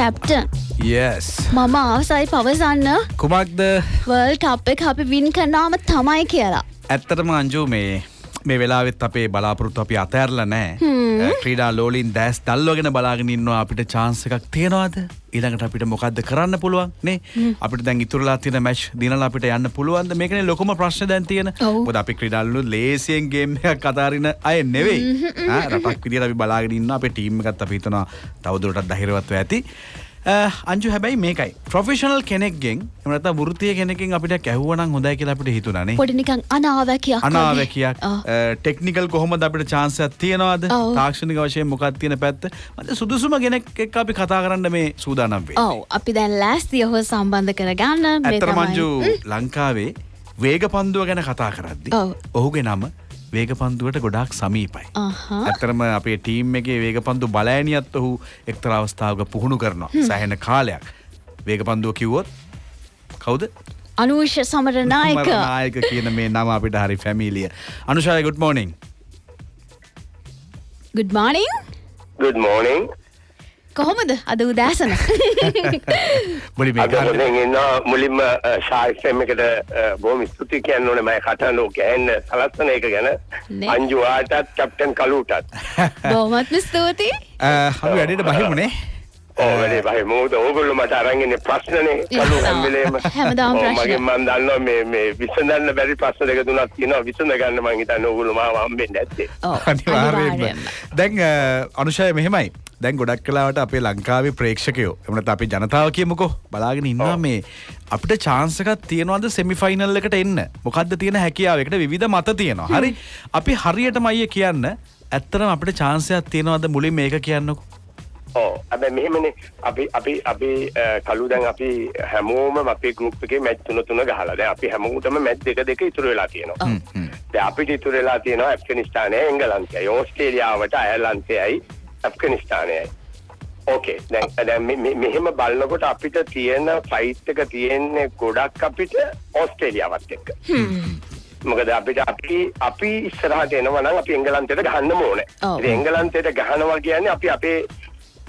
Captain යස් මම අවසයි පවසන්න. කුමක්ද? World කප් එක අපි වින් කරනාම තමයි කියලා. ඇත්තටම අංජු මේ මේ වෙලාවෙත් අපේ බලාපොරොත්තු අපි අතඇරල නෑ ක්‍රීඩා ලෝලින් දැස් දල්ලෝගෙන බලාගෙන ඉන්නවා. අපිට චාන්ස එකක් තියෙනවාද? ඊළඟට අපිට මොකක්ද කරන්න පුළුවන්? නේ? අපිට දැන් ඉතුරලා තියෙන මැච් දිනලා අපිට යන්න පුළුවන්ද? මේකනේ ලොකුම ප්‍රශ්න දැන් තියෙන. මොකද අපි ක්‍රීඩාලු ලේසියෙන් ගේම් එකක් අතාරින අය නෙවෙයි. රටක් විදියට අපි බලාගෙන ඉන්නවා. අපේ ටීම් එකත් අපි හිතනවා තවදුරටත් ධෛර්යවත්ව ඇති අ, අංජු හැබැයි මේකයි ප්‍රොෆෙෂනල් කෙනෙක්ගෙන් එහෙම නැත්නම් වෘත්තීය කෙනෙක්ගෙන් අපිට කැහුවනම් හොඳයි කියලා අපිට හිතුණා නේ පොඩි නිකන් අනාවැකියක්. ටෙක්නිකල් කොහොමද අපිට චාන්සයක් තියෙනවාද. තාක්ෂණික වශයෙන් මොකක් තියෙන පැත්ත මට සුදුසුම කෙනෙක් එක්ක අපි කතා කරන්න මේ සූදානම් වෙන්නේ. ඔව් අපි දැන් ලෑස්තිය ඔහු සම්බන්ධ කරගන්න ඇත්තට. මංජු ලංකාවේ වේග පන්දුව ගැන කතා කරද්දි. ඔහුගේ නම වේග පන්දුවට ගොඩාක් සමීපයි. ඇත්තරම අපේ ටීම් එකේ වේග පන්දු බලෑනියත් ඔහු එක්තර අවස්ථාවක පුහුණු කරනවා සෑහෙන කාලයක්. වේග පන්දුව කිව්වොත් කවුද? අනුෂ සමරනායක නායක කියන මේ නම අපිට හරි ෆැමිලිය. අනුෂාය good morning. good morning good morning කොහොමද? අද උදෑසන. මේ හොඳින් ඉන්නවා මුලින්ම ශාස්ත්‍රම් එකට බොහොම ස්තුතියි කියන්න ඕනේ මම ඕක ඇහෙන්න සලස්සන එක ගැන. අංජු ආටත් කැප්ටන් කලුටත් බොහොමත්ම ස්තුතියි. අපි වැඩට බහිමුණේ ඕ වැඩේ බයි මොකද ඕගොල්ලෝ මට අරන් ඉන්නේ ප්‍රශ්නනේ. කලු හැම වෙලේම. හැමදාම ඔව්, ප්‍රශ්න. මගෙන් මම දන්නවා මේ මේ විසඳන්න බැරි ප්‍රශ්න දෙක තුනක් තියෙනවා. විසඳ ගන්න මම හිතන්නේ ඕගොල්ලෝ මාව හම්බෙන්නේ නැත්තේ. ඔව්, අනිවාර්යෙන්ම අනිවාර්යෙන්ම. දැන් අනුෂය මෙහෙමයි දැන් ගොඩක් කලාවට අපේ ලංකාවේ ප්‍රේක්ෂකයෝ එමනත් අපි ජනතාව කියමුකෝ බලාගෙන ඉන්නවා. මේ. අපිට චාන්සකත් තියෙනවද සෙමිෆයිනල් එකට එන්න? මොකක්ද තියෙන හැකියාවකට විධ මත තියෙනවා. හරි? අපි හරියටම අයිය කියන්න ඇත්තරම අපිට චාන්සයක් තියෙනවද මුලින් මේක කියන්නකෝ? ඕ හැබැයි මෙහෙමනේ. අපි අපි අපි කලු දැන් අපි හැමෝම අපේ ගෲප් එකේ මැච් තුන තුන ගහලා. දැන් අපි හැමෝටම මැච් දෙක දෙක ඉතුරු වෙලා තියෙනවා. දැන් අපිට ඉතුරු වෙලා තියෙනවා ඇෆ්ගනිස්තානයයි එංගලන්තයයි ඕස්ට්‍රේලියාවට අයර්ලන්තයයි ඇෆ්ගනිස්තානයයි ඕකේ දැන් දැන් මෙ- මෙ- මෙහෙම බලනකොට අපිට තියෙන ෆයිට් එක තියෙන්නේ ගොඩක් අපිට ඕස්ට්‍රේලියාවත් එක්ක මොකද අපිට අපි අපි ඉස්සරහට එනවා නම් අපි එංගලන්තයට ගහන්න ඕනේ. ඉතින් එංගලන්තයට ගහනවා කියන්නේ අපි අපේ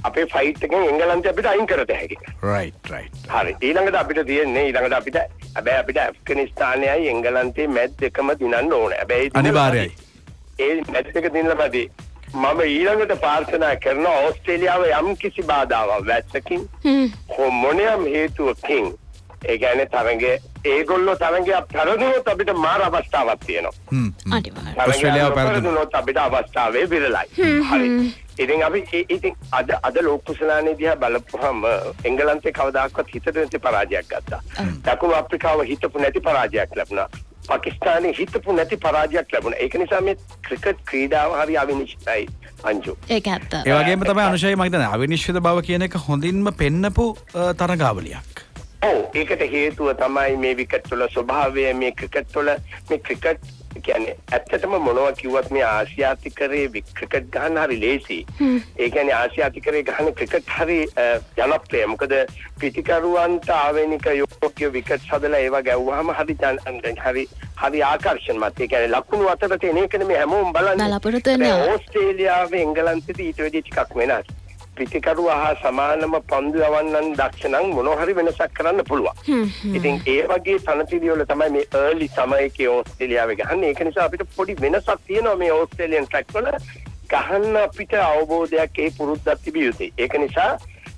අපේ ෆයිට් එකෙන් එංගලන්තය අපිට අයින් කරත හැකි. රයිට් රයිට් හරි ඊළඟට අපිට තියෙන්නේ ඊළඟට අපිට හැබැයි අපිට ඇෆ්ගනිස්තානයයි එංගලන්තේ මැච් දෙකම දිනන්න ඕනේ. හැබැයි දිනලා අනිවාර්යයි. ඒ මැච් එක දිනලාමදී මම ඊළඟට ප්‍රාර්ථනා කරනවා ඕස්ට්‍රේලියාව යම් කිසි බාධාවක් වැස්සකින් හෝ මොනියම් හේතුවකින් ඒ කියන්නේ තරඟේ ඒගොල්ලෝ තරඟයක් පෙරදුනොත් අපිට මාර අවස්ථාවක් තියෙනවා. ඕස්ට්‍රේලියාව පෙරදුනොත්. අපිට අවස්ථාවේ විරලයි. හරි. ඉතින් අපි ඉතින් අද අද ලෝක කුසලානේ දිහා බලපුවම එංගලන්තේ කවදාකවත් හිතට නැති පරාජයක් ගත්තා. දකුණු අප්‍රිකාව හිතපු නැති පරාජයක් ලැබුණා. පාකිස්තානයේ හිතපු නැති පරාජයක් ලැබුණා. ඒක නිසා මේ ක්‍රිකට් ක්‍රීඩාව හරි අවිනිශ්චිතයි අංජු. ඇත්ත ඒ වගේම තමයි අනුෂය මක් දන්න අවිනිශ්චිත බව කියන එක හොඳින්ම පෙන්නපු තරගාවලියක් ඔව් ඒකට හේතුව තමයි මේ විකට් වල ස්වභාවය මේ ක්‍රිකට් වල මේ ක්‍රිකට් කියන්නේ ඇත්තටම මොනවා කිව්වත් මේ ආසියාතිකරේ ක්‍රිකට් ගහන්න හරි ලේසි. ඒ කියන්නේ ආසියාතිකරේ ගහන ක්‍රිකට් හරි ජනප්‍රිය. මොකද පිටිකරුවන්ට ආවේනික යෝග්‍ය විකට් හදලා ඒවා ගැව්වහම හරි හරි හරි ආකර්ෂණමත්. ඒ කියන්නේ ලකුණු අතර තියෙන එකනේ මේ හැමෝම බලන්නේ. ඕස්ට්‍රේලියාවේ එංගලන්තෙදී ඊට වැඩි ටිකක් වෙනස්. පිටිකරුවා හා සමානම පන්දු යවන්නන් දක්ෂ නම් මොනවා හරි වෙනසක් කරන්න පුළුවන්. ඉතින් ඒ වගේ තනතිරි වල තමයි මේ early සමයකේ ඕස්ට්‍රේලියාවේ ගහන්නේ. ඒක නිසා අපිට පොඩි වෙනසක් තියෙනවා මේ ඕස්ට්‍රේලියන් ට්‍රැක් වල. ගහන්න අපිට අවබෝධයක් ඒ පුරුද්දක් තිබිය යුතුයි. ඒක නිසා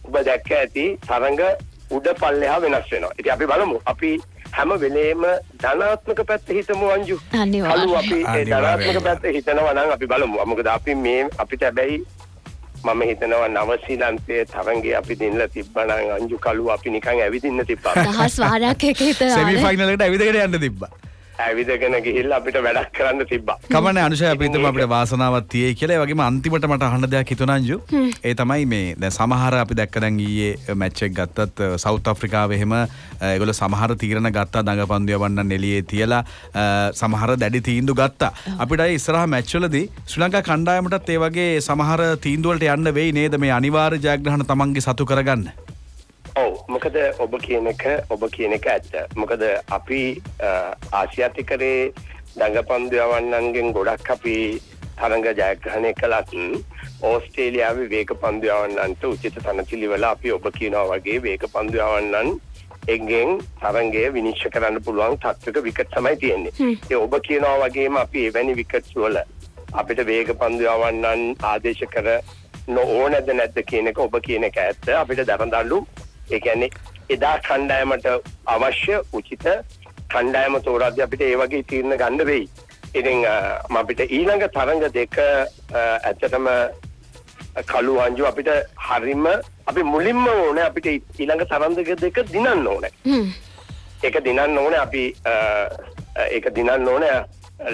ඔබ දැක්ක ඇති තරඟ උඩ පල්ලෙහා වෙනස් වෙනවා. ඉතින් අපි බලමු. අපි හැම වෙලේම ධනාත්මක පැත්ත හිතමු අංජු. අනිවාර්යෙන්. කලු අපි. ධනාත්මක පැත්ත හිතනවා නම් අපි බලමු. මොකද අපි මේ අපිට හැබැයි මම හිතනවා නවසීලන්තයේ තරංගේ අපි දිනලා තිබ්බනම් අංජු කලු අපි නිකන් ඇවිදින්න තිබ්බා. දහස් වාරයක් එක හිතනවා සෙමිෆයිනලට ඇවිදගෙන යන්න තිබ්බ ඇවිදගෙන ගිහිල්ලා අපිට වැඩක් කරන්න තිබ්බා. කමන අනුෂය අපිතම අපිට වාසනාවත් තියේ කියලා. ඒ වගේම අන්තිමට මට අහන්න දෙයක් හිතුණා අංජු. ඒ තමයි මේ දැන් සමහර අපි දැක්ක දැන් ඊයේ මැච් එක ගත්තත් සවුත් අප්‍රිකාවේ එහෙම ඒගොල්ලෝ සමහර තීරණ ගත්තා දඟපන්දු යවන්න එළියේ තියලා සමහර දැඩි තීන්දුව ගත්තා. අපිට අය ඉස්සරහා මැච් වලදී ශ්‍රී ලංකා කණ්ඩායමටත් ඒ වගේ සමහර තීන්දුව වලට යන්න වෙයි නේද? මේ අනිවාර්ය ජයග්‍රහණ තමන්ගේ සතු කරගන්න මොකද ඔබ කියන එක ඔබ කියන එක ඇත්ත. මොකද අපි ආසියාතිකරේ දඟපන්දු යවන්නන්ගෙන් ගොඩක් අපි තරඟ ජයග්‍රහණය කළත් ඕස්ට්‍රේලියාවේ වේග පන්දු යවන්නන්ට උචිත තනතිලිවල අපි ඔබ කියනවා වගේ වේග පන්දු යවන්නන් එගෙන් තරංගය විනිශ්චය කරන්න පුළුවන් තත්වක විකට් තමයි තියෙන්නේ. ඒ ඔබ කියනවා වගේම අපි එවැනි විකට්ස් වල අපිට වේග පන්දු යවන්නන් ආදේශ කර නොಓනද නැද්ද කියන එක ඔබ කියන එක ඇත්ත. අපිට දරදඬු ඒ කියන්නේ එදා කණ්ඩායමට අවශ්‍ය උචිත කණ්ඩායම තෝරද්දී අපිට ඒ වගේ තීරණ ගන්න වෙයි. ඉතින් අපිට ඊළඟ තරඟ දෙක ඇත්තටම කළු අංජු අපිට හරිම අපි මුලින්ම ඕන අපිට ඊළඟ තරන්දක දෙක දිනන්න ඕන ඒක දිනන්න ඕන අපි ඒක දිනන්න ඕන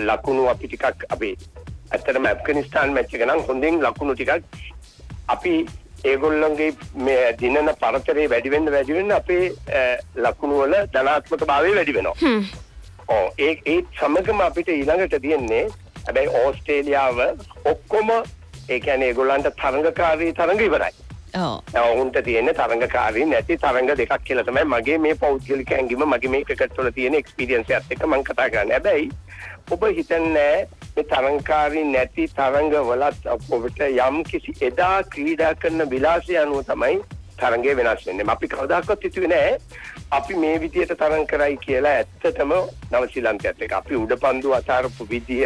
ලකුණු අපි ටිකක් අපි ඇත්තටම ඇෆ්ගනිස්තාන් මැච් එක නම් හොඳින් ලකුණු ටිකක් අපි ඒගොල්ලන්ගේ මේ දිනන පරතරේ වැඩි වෙන්න වැඩි වෙන්න අපේ ලකුණු වල ධනාත්මක භාවය වැඩි වෙනවා ඕ ඒ ඒ සමගම අපිට ඊළඟට තියෙන්නේ හැබැයි ඕස්ට්‍රේලියාව ඔක්කොම ඒ කියන්නේ ඒගොල්ලන්ට තරඟකාරී තරඟ ඉවරයි. ඕ ඔවුන්ට තියෙන තරඟකාරී නැති තරඟ දෙකක් කියලා තමයි මගේ මේ පෞද්ගලික ඇඟීම මගේ මේ ක්‍රිකට් වල තියෙන එක්ස්පීරියන්ස් එකත් එක්ක මම කතා කරන්නේ. හැබැයි ඔබ හිතන්නේ මේ තරඟකාරී නැති තරඟ වලත් ඔබට යම් කිසි එදා ක්‍රීඩා කරන විලාසය අනුව තමයි තරඟය වෙනස් වෙන්නේ. අපි කවදාකවත් හිතුවේ නෑ අපි මේ විදියට තරඟ කරයි කියලා ඇත්තටම නවසීලන්තයත් එක්ක අපි උඩපන්දු අතාරපු විදිය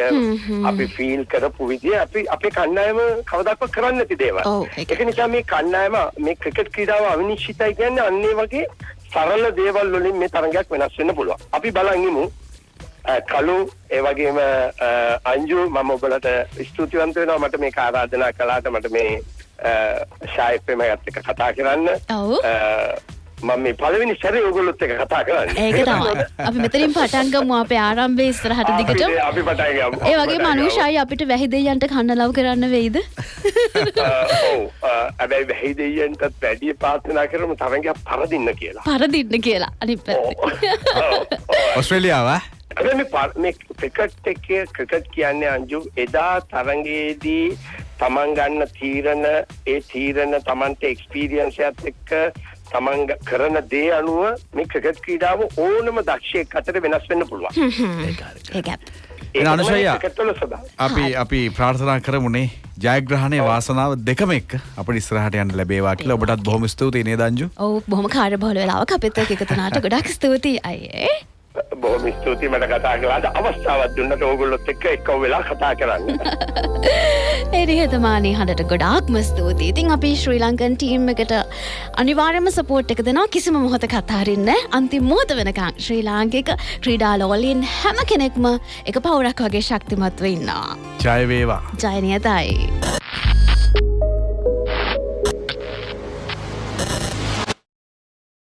අපි ෆීල් කරපු විදිය අපි අපේ කණ්ඩායම කවදාකවත් කරන්නේ නැති දේවල්. ඒක. නිසා මේ කණ්ඩායම මේ ක්‍රිකට් ක්‍රීඩාව අවිනිශ්චිතයි කියන්නේ අන්න ඒ වගේ සරල දේවල් වලින් මේ තරඟයක් වෙනස් වෙන්න පුළුවන්. අපි බලන් ඉමු කලු ඒ වගේම අ, අංජු මම ඔබලට ස්තුතිවන්ත වෙනවා. මට මේක ආරාධනා කළාට මට මේ ශායිප්පෙම එකත් එක්ක කතා කරන්න. මම මේ පළවෙනි සැරේ ඔයගොල්ලොත් එක්ක කතා කරන්නේ. ඒක තමයි. අපි මෙතනින් පටන් ගමු අපේ ආරම්භයේ ඉස්සරහට දිගට අපි- පටන් ගමු. ඒ වගේම අනුෂායි අපිට වැහිදෙයන්ට කන්න ලව් කරන්න වෙයිද? ඔව්. ඇබැයි වැහි දෙයියන්ටත් වැඩිය පාර්ථනා කරමු තරගයක් පරදින්න කියලා. පරදින්න කියලා. අනි පැත්ති. ඔස්ට්‍රේලියාව? හැබැයි මේ ක්‍රිකට් එකේ ක්‍රිකට් කියන්නේ අංජු එදා තරගයේදී තමන් ගන්න තීරණ ඒ තීරණ තමන්ට එක්ස්පීරියන්ස් එකත් එක්ක තමන් කරන දේ අනුව මේ ක්‍රිකට් ක්‍රීඩාව ඕනම දක්ෂයෙක් අතර වෙනස් වෙන්න පුළුවන්. ඒක ස්වභාවය. අපි අපි ප්‍රාර්ථනා කරමුණේ ජයග්‍රහණය වාසනාව දෙකම එක්ක අපට ඉස්සරහට යන්න ලැබේවා කියලා. ඔබටත් බොහොම ස්තුතියි නේද අංජු? ඔව් බොහොම කාර්ය බහුල වෙලාවක් අපිත් එක්ක එකතුනාට ගොඩක් ස්තුතියි. අයියේ බොහොම ස්තුතියි මට කතා කළාට අවස්ථාවක් දුන්නට ඕගොල්ලොත් එක්ක එක්කව වෙලා කතා කරන්න. ඒ නිහතමානී හඬට ගොඩාක්ම ස්තුතියි. ඉතින් අපි ශ්‍රී ලංකන් ටීම් එකට අනිවාර්යයෙන්ම සපෝට් එක දෙනවා කිසිම මොහොතක අතාරින්න අන්තිම මොහොත වෙනකන් ශ්‍රී ලාංකික ක්‍රීඩා ලෝලීන් හැම කෙනෙක්ම එක පවුරක් වගේ ශක්තිමත්ව ඉන්නවා. ජය වේවා ජය නියතයි.